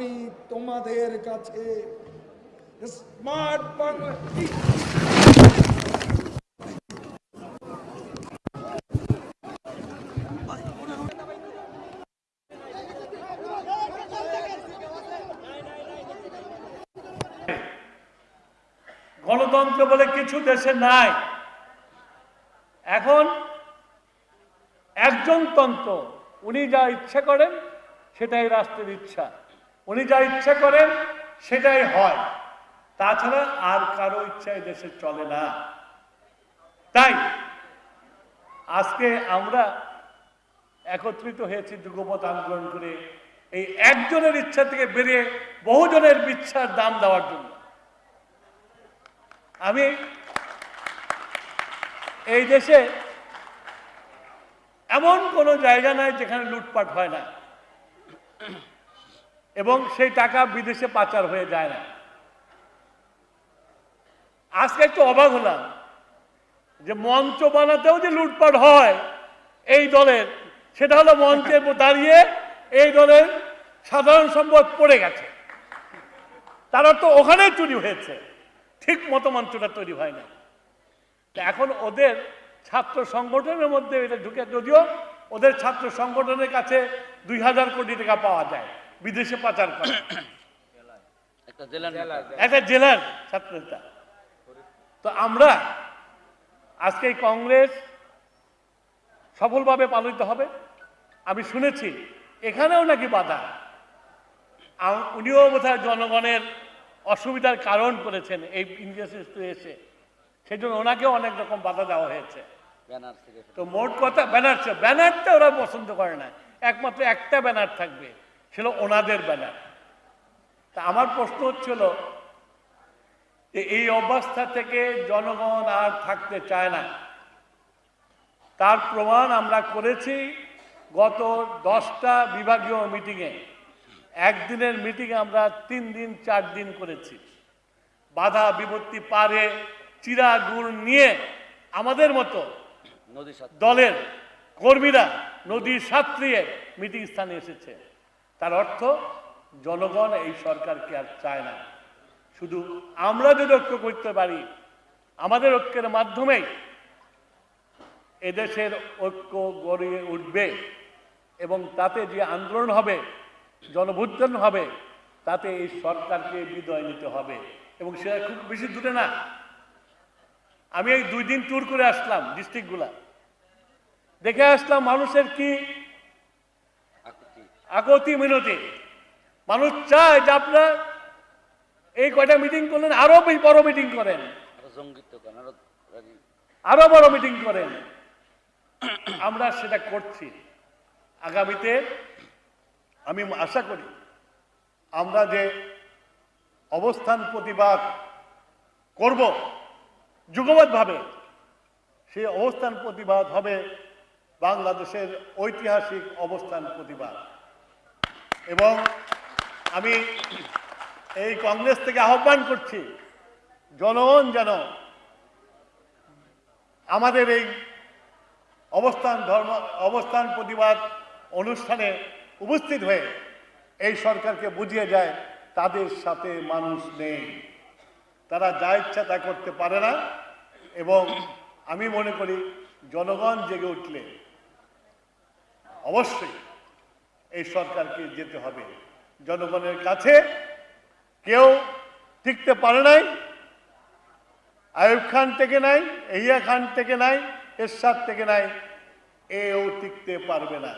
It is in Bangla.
আমি তোমাদের কাছে স্মার্ট গণতন্ত্র বলে কিছু দেশে নাই। এখন একজন তন্ত্র, উনি যা ইচ্ছা করেন, সেটাই রাষ্ট্রের ইচ্ছা। উনি যা ইচ্ছা করেন, সেটাই হয়। তাছাড়া আর কারও ইচ্ছা দেশে চলে না। তাই আজকে আমরা একত্রিত হয়েছি যুগপথ আন্দোলন করে এই একজনের ইচ্ছা থেকে বেরিয়ে বহুজনের ইচ্ছার দাম দেওয়ার জন্য। আমি এই দেশে এমন কোনো জায়গা নাই যেখানে লুটপাট হয় না। এবং সেই টাকা বিদেশে পাচার হয়ে যায় না। আজকে একটু অবাক হলাম যে মঞ্চ বানাতেও যে লুটপাট হয় এই দলের, সেটা হলো মঞ্চে দাঁড়িয়ে এই দলের সাধারণ সম্পদ পড়ে গেছে। তারা তো ওখানে চুরি হয়েছে। ঠিক মতো মঞ্চটা তৈরি হয় না। এখন ওদের ছাত্র সংগঠনের মধ্যে এটা ঢুকে, যদিও ওদের ছাত্র সংগঠনের কাছে দুই হাজার কোটি টাকা পাওয়া যায়। বিদেশে পাচার করে। একটা জেলার ছাত্র নেতা। তো আমরা আজকে এই কংগ্রেস সফলভাবে পালিত হবে। আমি শুনেছি এখানেও নাকি বাধা। উনিও বোধহয় জনগণের অসুবিধার কারণ করেছেন এই ইন্ডিয়াসে এসে। সেই জন্য ওনাকেও অনেক রকম বাধা দেওয়া হয়েছে। তো মোট কথা ব্যানার ব্যানারটা ওরা পছন্দ করে না। একমাত্র একটা ব্যানার থাকবে। ছিল ওনাদের ব্যানার তা আমার প্রশ্ন হচ্ছিল যে এই অবস্থা থেকে জনগণ আর থাকতে চায় না। তার প্রমাণ আমরা করেছি গত দশটা বিভাগীয় মিটিংয়ে। একদিনের মিটিংয়ে আমরা তিন দিন চার দিন করেছি। বাধা বিপত্তি পারে চিরা গুড় নিয়ে আমাদের মতো দলের কর্মীরা নদী সাঁতরিয়ে মিটিং স্থানে এসেছে। তার অর্থ, জনগণ এই সরকারকে আর চায় না। শুধু আমরা যদি ঐক্য করতে পারি, আমাদের ঐক্যের মাধ্যমেই এদেশের ঐক্য গড়িয়ে উঠবে এবং তাতে যে আন্দোলন হবে জনভুত্থান হবে, তাতে এই সরকারকে বিদায় নিতে হবে। এবং সেটা খুব বেশি দূরে না। আমি এই দুই দিন ট্যুর করে আসলাম ডিস্ট্রিক্টগুলা দেখে আসলাম মানুষের কি আকতি মিনতি। মানুষ চায় যে আপনারা এই কয়টা মিটিং করলেন আরও বড় মিটিং করেন। আরও বড় মিটিং করেন। আমরা সেটা করছি। আগামীতে আমি আশা করি আমরা যে অবস্থান প্রতিবাদ করব যুগবদ্ধভাবে সেই অবস্থান প্রতিবাদ হবে বাংলাদেশের ঐতিহাসিক অবস্থান প্রতিবাদ। এবং আমি এই কংগ্রেস থেকে আহ্বান করছি, জনগণ যেন আমাদের এই অবস্থান ধর্ম, অবস্থান প্রতিবাদ অনুষ্ঠানে উপস্থিত হয়ে এই সরকারকে বুঝিয়ে যায়, তাদের সাথে মানুষ নেই। তারা যা ইচ্ছা তা করতে পারে না এবং আমি মনে করি, জনগণ জেগে উঠলে অবশ্যই এই সরকারকে যেতে হবে। জনগণের কাছে কেউ টিকতে পারে নাই, আয়ুব খান থেকে নাই, এহিয়া খান থেকে নাই, এরশাদ থেকে নাই, এও টিকতে পারবে না।